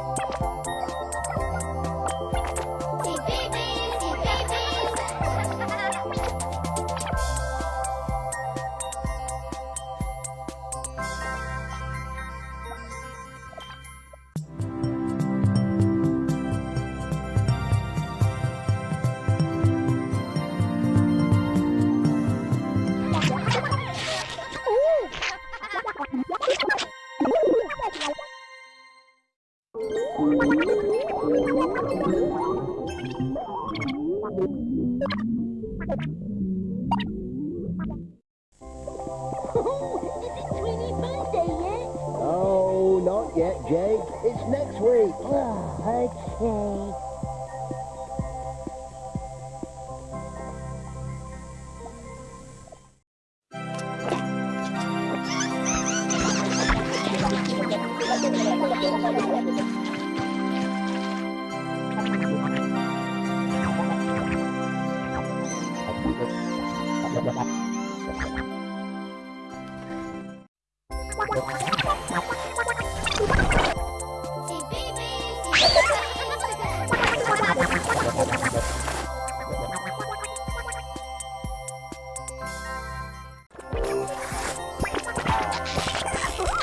Is Oh, yet, Jake. It's next week. Oh, okay.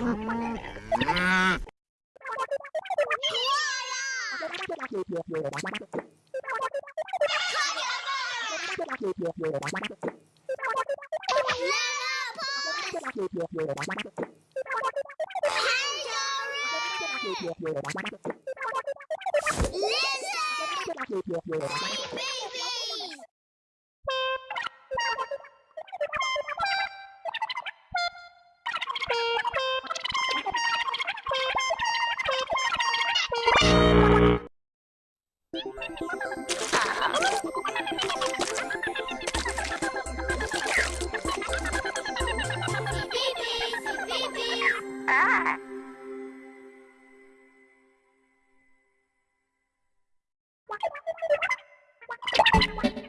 Listen!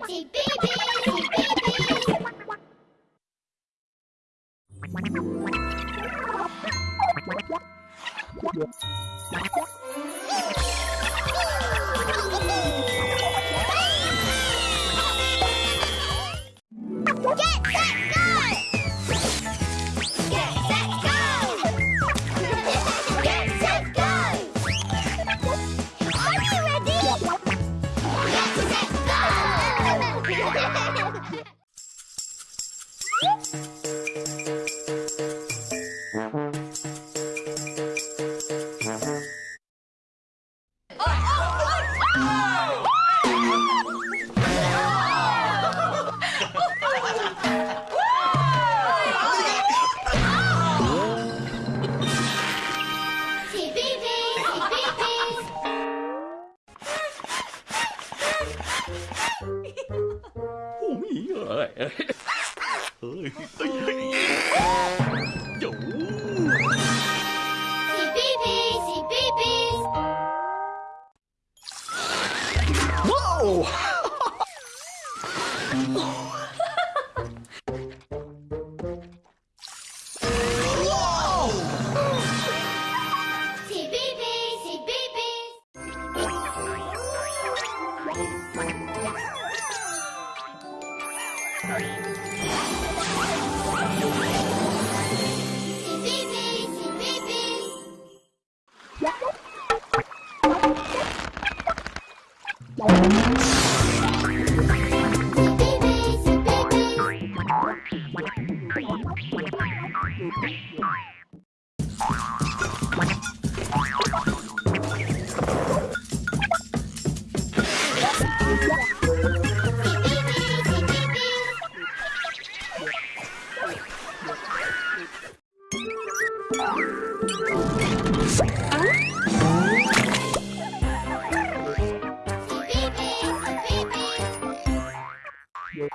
Si Bibi, si Bibi. yo Whoa! Thank you. Yeah.